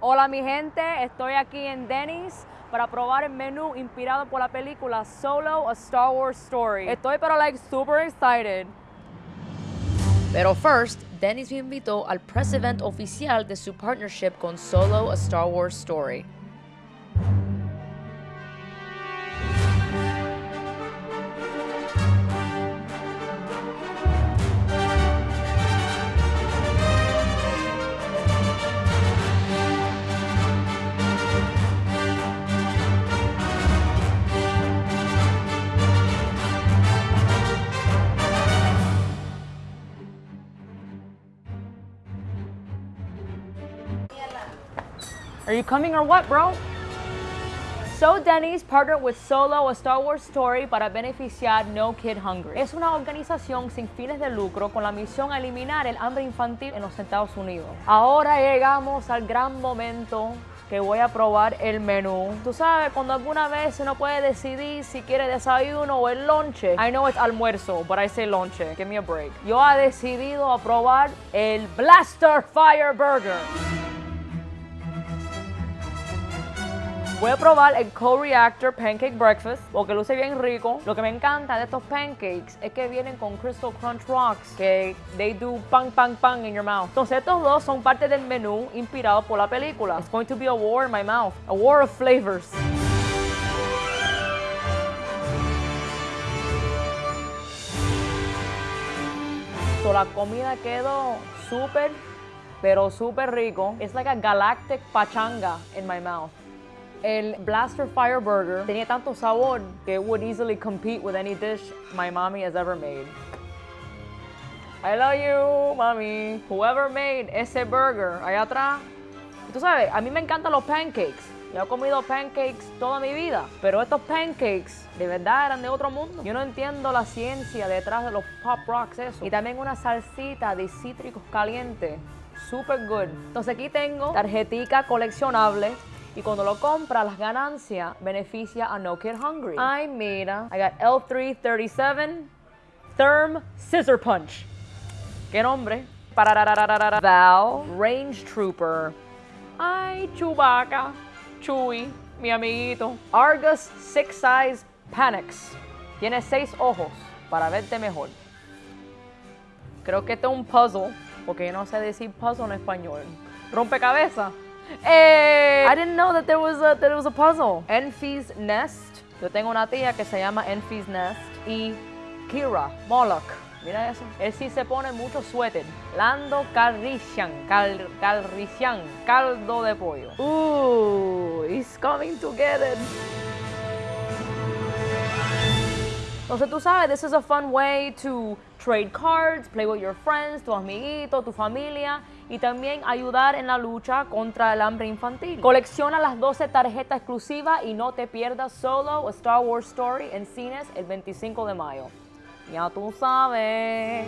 Hola mi gente, estoy aquí en Denny's para probar el menú inspirado por la película Solo, a Star Wars Story. Estoy pero like super excited. Pero first, Denny's me invitó al press event oficial de su partnership con Solo, a Star Wars Story. Are you coming or what, bro? So Denny's partnered with Solo, a Star Wars Story, para beneficiar No Kid Hungry. Es una organización sin fines de lucro con la misión a eliminar el hambre infantil en los Estados Unidos. Ahora llegamos al gran momento que voy a probar el menú. Tú sabes, cuando alguna vez uno puede decidir si quiere desayuno o el lonche. I know it's almuerzo, but I say lonche. Give me a break. Yo he decidido probar el Blaster Fire Burger. Voy a probar el Co-Reactor Pancake Breakfast porque luce bien rico. Lo que me encanta de estos pancakes es que vienen con Crystal Crunch Rocks que they do pang pang pang in your mouth. Entonces estos dos son parte del menú inspirado por la película. It's going to be a war in my mouth. A war of flavors. So, la comida quedó súper, pero súper rico. It's like a galactic pachanga in my mouth. El Blaster Fire Burger tenía tanto sabor que it would easily compete with any dish my mommy has ever made. I love you, mommy. Whoever made ese burger allá atrás. Tú sabes, a mí me encantan los pancakes. Yo he comido pancakes toda mi vida, pero estos pancakes de verdad eran de otro mundo. Yo no entiendo la ciencia detrás de los pop rocks, eso. Y también una salsita de cítricos calientes. Super good. Entonces aquí tengo tarjetica coleccionable y cuando lo compra, las ganancias beneficia a No Kid Hungry. Ay, mira, I got L337 Therm Scissor Punch. ¿Qué nombre? Val Range Trooper. Ay, Chewbacca. Chewie, mi amiguito. Argus Six Size Panics. Tiene seis ojos para verte mejor. Creo que este es un puzzle, porque no sé decir puzzle en español. Rompecabezas. Hey, I didn't know that there was a, that it was a puzzle. Enfy's Nest. Yo tengo una tía que se llama Enfy's Nest. Y Kira Moloch. Mira eso. Él sí se pone mucho suéter. Lando Calrissian. Cal, Calrissian. Caldo de pollo. Ooh, it's coming together. Entonces tú sabes, this is a fun way to trade cards, play with your friends, tu amiguito, tu familia y también ayudar en la lucha contra el hambre infantil. Colecciona las 12 tarjetas exclusivas y no te pierdas Solo, Star Wars Story en cines el 25 de mayo. Ya tú sabes.